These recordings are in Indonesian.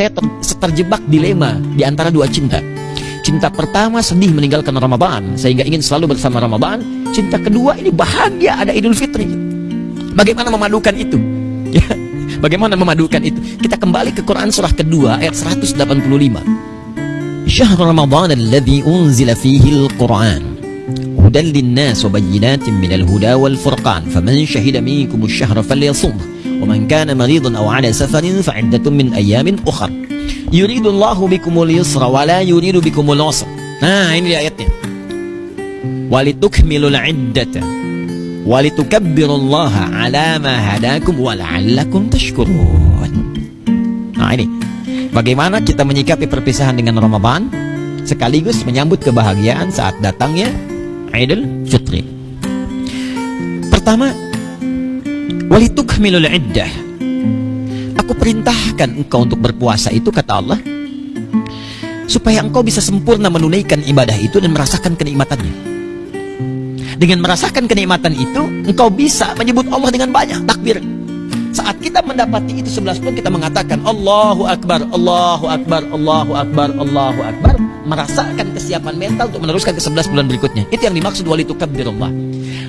saya ter terjebak dilema di antara dua cinta. Cinta pertama sedih meninggalkan Ramadan sehingga ingin selalu bersama Ramadan. Cinta kedua ini bahagia ada Idul Fitri. Bagaimana memadukan itu? Ya, bagaimana memadukan itu? Kita kembali ke Quran surah kedua ayat 185. Syahr Ramadan alladhi unzila fihi al-Quran hudan linnas wa bayyinatin minal huda wal furqan faman syahida minkum asy-syahra falyasumhu ومن كان مريضا أو على سفر فعدة من أيام أخر يريد الله بكم اليسر ولا يريد بكم العسر nah ini ayatnya walitukmilul iddata walitukabbirullaha ala ma hadakum wala'allakum tashkurun nah ini bagaimana kita menyikapi perpisahan dengan Ramadan sekaligus menyambut kebahagiaan saat datangnya Idul Fitri pertama Walitukmilul iddah. Aku perintahkan engkau untuk berpuasa itu kata Allah supaya engkau bisa sempurna menunaikan ibadah itu dan merasakan kenikmatannya. Dengan merasakan kenikmatan itu, engkau bisa menyebut Allah dengan banyak takbir. Saat kita mendapati itu sebelas pun kita mengatakan Allahu Akbar, Allahu Akbar, Allahu Akbar, Allahu Akbar merasakan kesiapan mental untuk meneruskan ke sebelas bulan berikutnya. Itu yang dimaksud walitukabbirullah.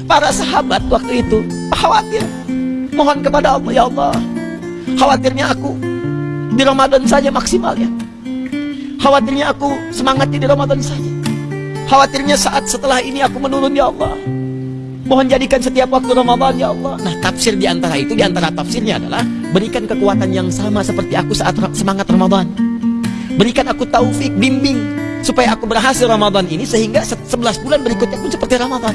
Para sahabat waktu itu khawatir Mohon kepada Allah, ya Allah. Khawatirnya aku di Ramadan saja maksimal ya. Khawatirnya aku semangatnya di Ramadan saja. Khawatirnya saat setelah ini aku menurun ya Allah. Mohon jadikan setiap waktu Ramadan ya Allah. Nah tafsir di antara itu, di antara tafsirnya adalah berikan kekuatan yang sama seperti aku saat semangat Ramadan. Berikan aku taufik, bimbing supaya aku berhasil Ramadan ini sehingga 11 bulan berikutnya pun seperti Ramadan.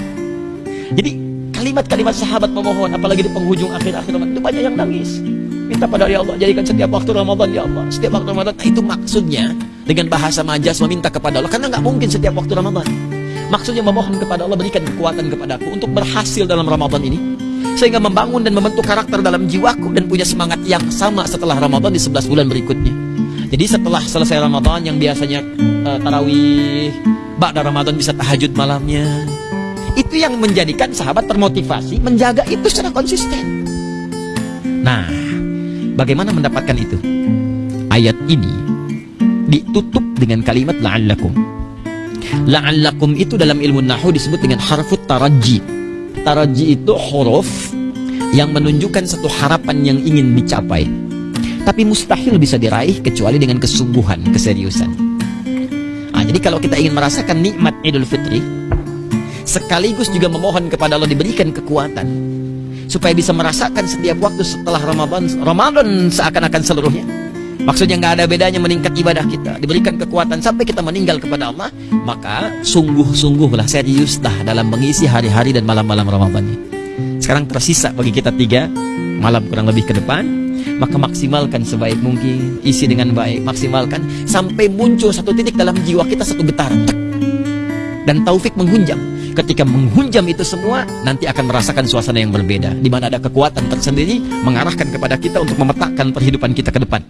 Jadi kalimat-kalimat sahabat memohon apalagi di penghujung akhir-akhir Ramadan itu banyak yang nangis. Minta pada ya Allah jadikan setiap waktu Ramadan ya Allah. Setiap waktu Ramadan nah, itu maksudnya dengan bahasa majas meminta kepada Allah. Karena nggak mungkin setiap waktu Ramadan. Maksudnya memohon kepada Allah berikan kekuatan kepadaku untuk berhasil dalam Ramadan ini. Sehingga membangun dan membentuk karakter dalam jiwaku dan punya semangat yang sama setelah Ramadan di 11 bulan berikutnya. Jadi setelah selesai Ramadan yang biasanya uh, tarawih Ba'da Ramadan bisa tahajud malamnya itu yang menjadikan sahabat termotivasi menjaga itu secara konsisten. Nah, bagaimana mendapatkan itu? Ayat ini ditutup dengan kalimat la'allakum. La'allakum itu dalam ilmu nahu disebut dengan harfut taraji. Taraji itu huruf yang menunjukkan satu harapan yang ingin dicapai. Tapi mustahil bisa diraih kecuali dengan kesungguhan, keseriusan. Nah, jadi kalau kita ingin merasakan nikmat Idul Fitri, sekaligus juga memohon kepada Allah diberikan kekuatan supaya bisa merasakan setiap waktu setelah Ramadan Ramadan seakan-akan seluruhnya. Maksudnya nggak ada bedanya meningkat ibadah kita diberikan kekuatan sampai kita meninggal kepada Allah maka sungguh-sungguhlah seriuslah dalam mengisi hari-hari dan malam-malam Ramadannya sekarang tersisa bagi kita tiga malam kurang lebih ke depan maka maksimalkan sebaik mungkin isi dengan baik maksimalkan sampai muncul satu titik dalam jiwa kita satu getaran. Dan taufik menghunjam ketika menghunjam itu semua nanti akan merasakan suasana yang berbeda di mana ada kekuatan tersendiri mengarahkan kepada kita untuk memetakan perhidupan kita ke depan